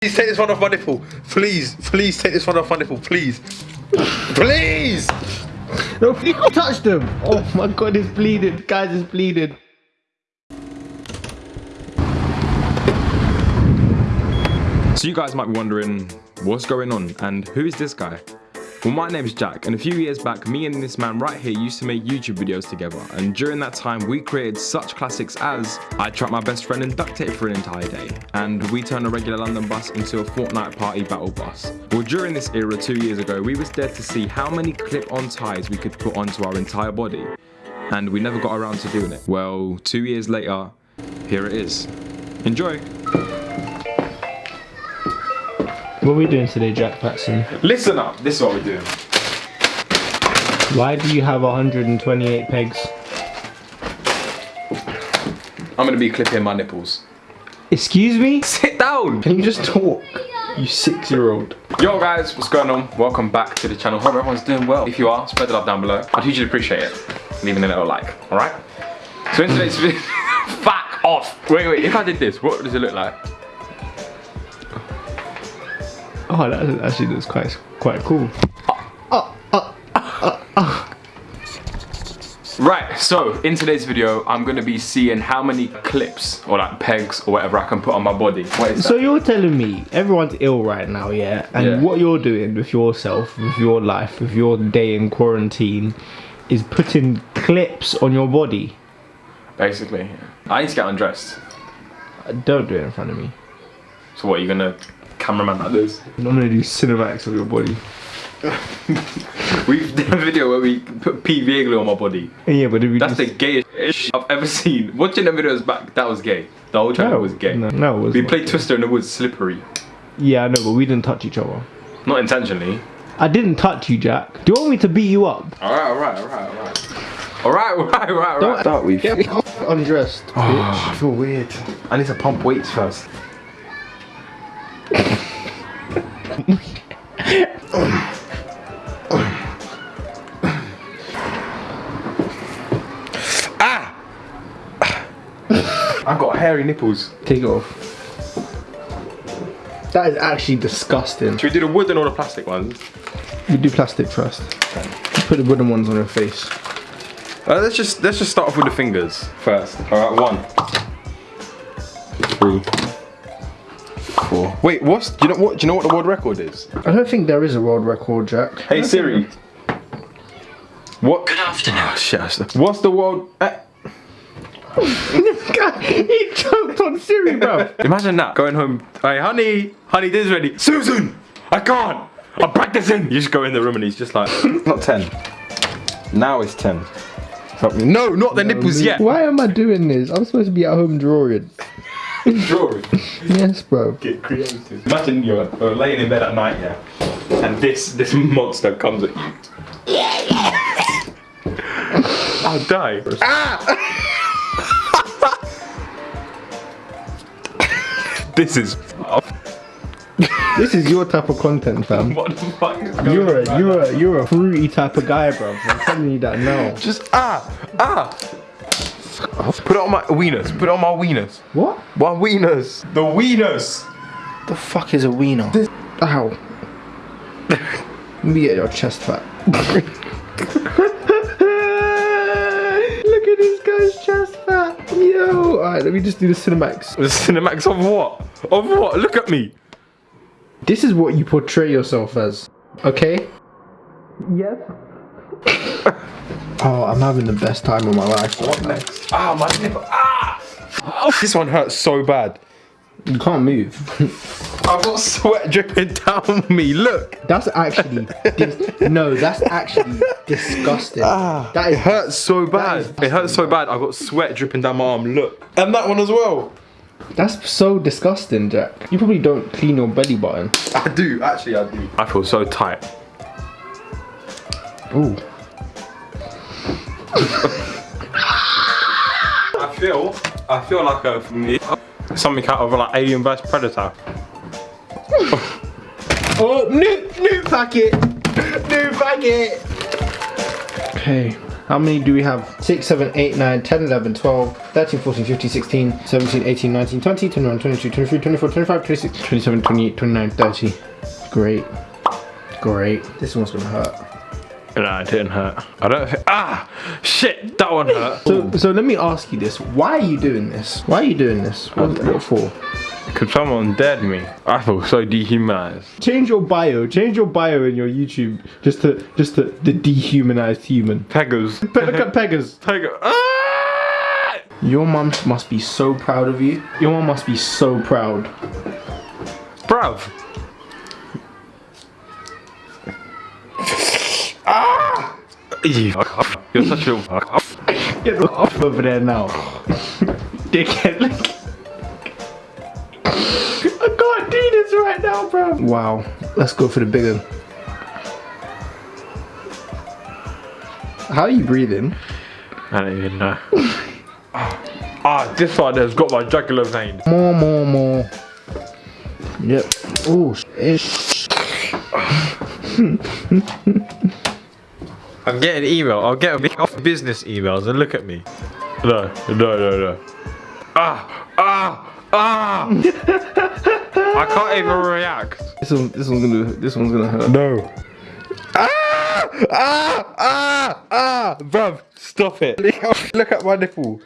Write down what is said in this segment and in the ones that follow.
Please take this one off my nipple. Please, please take this one off my nipple. Please. Please! No, you touched him. Oh my god, it's bleeding. Guys, it's bleeding. So you guys might be wondering, what's going on and who is this guy? Well, my name is Jack, and a few years back, me and this man right here used to make YouTube videos together, and during that time, we created such classics as I trapped my best friend in duct tape for an entire day, and we turned a regular London bus into a Fortnite party battle bus. Well, during this era two years ago, we was dared to see how many clip-on ties we could put onto our entire body, and we never got around to doing it. Well, two years later, here it is. Enjoy! What are we doing today, Jack Patson? Listen up, this is what we're doing. Why do you have 128 pegs? I'm gonna be clipping my nipples. Excuse me? Sit down! Can you just talk? You six year old. Yo guys, what's going on? Welcome back to the channel. Hope everyone's doing well. If you are, spread the love down below. I'd hugely appreciate it. Leaving a little like, alright? So in today's video, fuck off! Wait, wait, if I did this, what does it look like? Oh, that actually looks quite quite cool. Right, so in today's video, I'm gonna be seeing how many clips or like pegs or whatever I can put on my body. What is So you're telling me everyone's ill right now, yeah? And Yeah. what you're doing with yourself, with your life, with your day in quarantine, is putting clips on your body. Basically, yeah. I need to get undressed. Don't do it in front of me. So what, are you gonna cameraman like this? I'm gonna do cinematics of your body. We've done a video where we put PVA glue on my body. Yeah, but if we That's the gayest shit I've ever seen. Watching the videos back, that was gay. The whole channel no, was gay. No, no, it was We not. played Twister in the Woods slippery. Yeah, I know, but we didn't touch each other. Not intentionally. I didn't touch you, Jack. Do you want me to beat you up? Alright, alright, alright, alright. Alright, alright, alright, alright. Start with. Get undressed. Oh, I feel weird. I need to pump weights first. ah! I've got hairy nipples. Take it off. That is actually disgusting. Should we do the wooden and all the plastic ones? We do plastic first. Put the wooden ones on your face. Uh, let's just let's just start off with the fingers first. Alright, one. Three. Four. Wait, what's do you know what do you know what the world record is? I don't think there is a world record, Jack. Hey Siri. What? Good afternoon. Oh, shit. that's- What's the world? Uh, he choked on Siri, bro. imagine that going home. Hey, honey, honey, this is ready. Susan, I can't. I'm practicing. You just go in the room and he's just like, not ten. Now it's ten. Fuck me. No, not the nipples yet. Why am I doing this? I'm supposed to be at home drawing. Drawing. Yes, bro. Get creative. Imagine you're, laying in bed at night, yeah, and this this monster comes at you. I'll die. Ah! this is. This is your type of content, fam. What the fuck is going You're on? a you're a you're a fruity type of guy, bro. I'm telling you that now. Just ah ah. Put it on my wieners. Put it on my wieners. What? My wieners. The wieners. The fuck is a wiener? Ow. Let me get your chest fat. Look at this guy's chest fat. Yo. Alright, let me just do the Cinemax. The Cinemax of what? Of what? Look at me. This is what you portray yourself as. Okay? Yes. oh, I'm having the best time of my life. What next? Ah, my nipple. Ah! Oh, this one hurts so bad. You can't move. I've got sweat dripping down me. Look. That's actually no. That's actually disgusting. Ah, that It is hurts so bad. It hurts so bad. I've got sweat dripping down my arm. Look. And that one as well. that's so disgusting, Jack. You probably don't clean your belly button. I do. Actually, I do. I feel so tight. Ooh. I feel. I feel like a something out of like Alien vs Predator. Oh, new new packet. New packet. Okay. How many do we have? 6, 7, 8, 9, 10, 11, 12, 13, 14, 15, 16, 17, 18, 19, 20, 21, 22, 23, 24, 25, 26, 27, 28, 29, 30. Great. Great. This one's gonna hurt. No, it didn't hurt. I don't think. Ah! Shit! That one hurt. So, so let me ask you this. Why are you doing this? Why are you doing this? What, what for? Could someone dead me? I feel so dehumanized. Change your bio. Change your bio in your YouTube just to just to the dehumanized human. Peggers. Pe- look at Peggers. Pegger. Ah! Your mum must be so proud of you. Your mum must be so proud. Bruv. Ah! You. You're such a. Get off over there now. Dickhead, look. I can't right now, bro. Wow. Let's go for the bigger. How are you breathing? I don't even know. ah, this one has got my jugular vein. More, more, more. Yep. Oh, sh- I'm getting email. I'll get a off business emails and look at me. No, no, no, no. Ah, ah, ah! I can't even react. this one, this one's gonna, this one's gonna hurt. No. Ah! Ah! Ah! Ah! Bruv, stop it. Look at my nipple.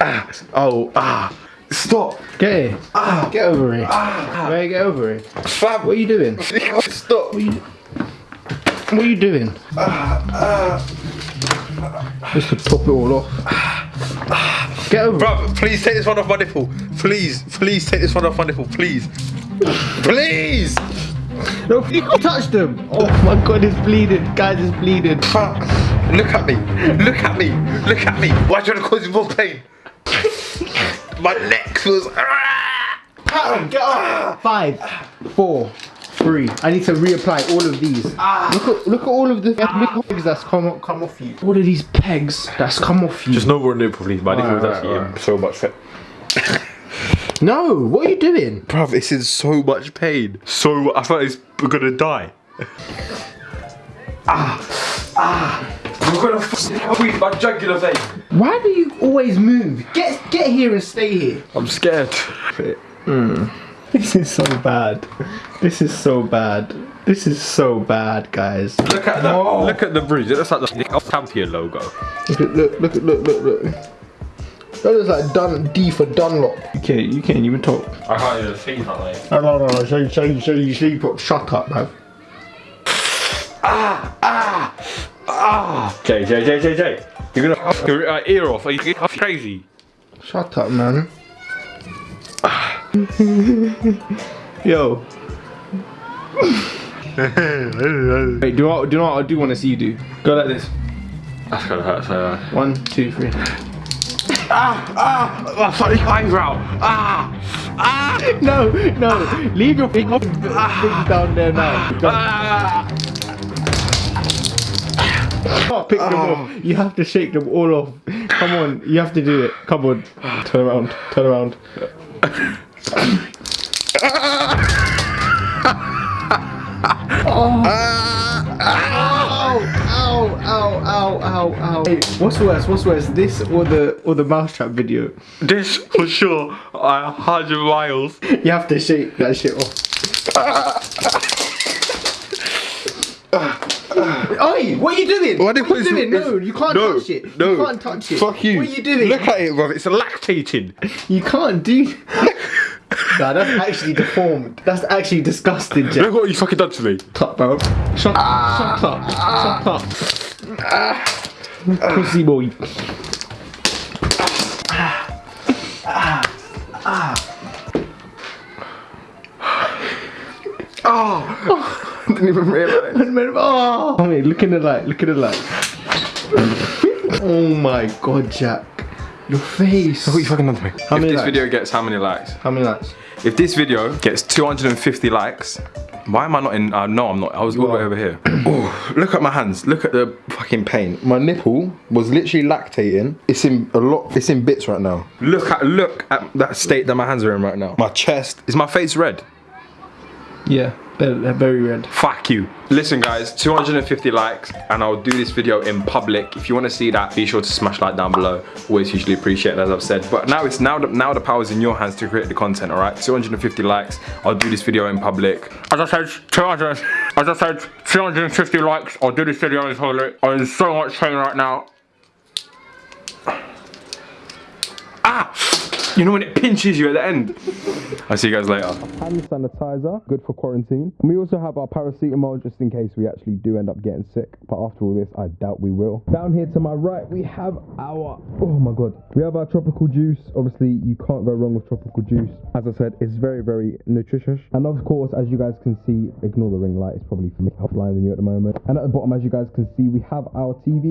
Ah! Oh, ah! Stop! Get here. Ah, get over here. Ah, Ray, get over here. Fam! What are you doing? Stop! What are you, what are you doing? Just to top it all off. Get over. it. Bruv, please take this one off my nipple. Please, please take this one off my nipple, please. Please! No, you can't touch them. Oh my god, it's bleeding. Guys, it's bleeding. Fuck. Look at me. Look at me. Look at me. Why do you want to cause you more pain? my neck was... Pat, get up. Five, four, three. I need to reapply all of these. Look at look at all of the pegs that's come come off you. All of these pegs that's come off you. Just no more nipple, please. My nipple was Alright, actually alright. so much fat. no, what are you doing? Bruv, it's in so much pain. So, I thought it's gonna die. ah! Ah! I'm gonna f- my jugular vein. Why do you always move? Get get here and stay here. I'm scared. This is so bad. This is so bad. This is so bad, guys. Look at the Oh. look at the bruise. It looks like the champion logo. Look at look look look look look. That looks like Dun D for Dunlop. You can't you can't even talk. I can't even see that like. No no no no. Show you show you show you sleep up. Shut up, man. Ah! ah ah. Jay, Jay, Jay, Jay, Jay. You're gonna f your uh, ear off. Are you crazy? Shut up, man. Yo. Wait, do you, know, do what I do want to see you do? Go like this. That's gonna hurt so bad. One, two, three. Ah! Ah! Oh, funny eyebrow! Ah! Ah! No, no. Leave your thing things down there now. Go. Ah! pick them off. You have to shake them all off. Come on, you have to do it. Come on. Turn around. Turn around. Ow, ow, ow, ow, ow, ow. Hey, what's worse? What's worse? This or the or the mousetrap video? This for sure. A hundred miles. You have to shake that shit off. Oi, what are you doing? Did what are you doing? No, you can't No, touch it. no. You can't touch it. Fuck you. What are you doing? Look at it, bruv. It's Lactating. You can't do. Nah, that's actually deformed. That's actually disgusting, Jack. Look what you fucking done to me. Shut up, bro. Shut, shut up. Shut up. Pussy boy. Oh. didn't even realise. Oh, I mean, look in the light. Look at the light. oh my god, Jack. Your face. What you fucking done to me? How if many this likes? video gets how many likes? How many likes? If this video gets 250 likes, why am I not in? Uh, no, I'm not. I was all the way over here. Oh, look at my hands. Look at the fucking pain. My nipple was literally lactating. It's in a lot. It's in bits right now. look at look at that state that my hands are in right now. My chest. Is my face red? Yeah, very, very red. Fuck you. Listen guys, 250 likes and I'll do this video in public. If you want to see that, be sure to smash like down below. Always hugely appreciate it as I've said. But now it's now the, now the power's in your hands to create the content, alright? 250 likes, I'll do this video in public. As I said, 200, as I said, 250 likes, I'll do this video in public. I'm in so much pain right now. Ah! You know when it pinches you at the end? I'll see you guys later. Hand sanitizer, good for quarantine. And we also have our paracetamol just in case we actually do end up getting sick. But after all this, I doubt we will. Down here to my right, we have our, oh my God. We have our tropical juice. Obviously, you can't go wrong with tropical juice. As I said, it's very, very nutritious. And of course, as you guys can see, ignore the ring light. It's probably for me, I'm blinding you at the moment. And at the bottom, as you guys can see, we have our TV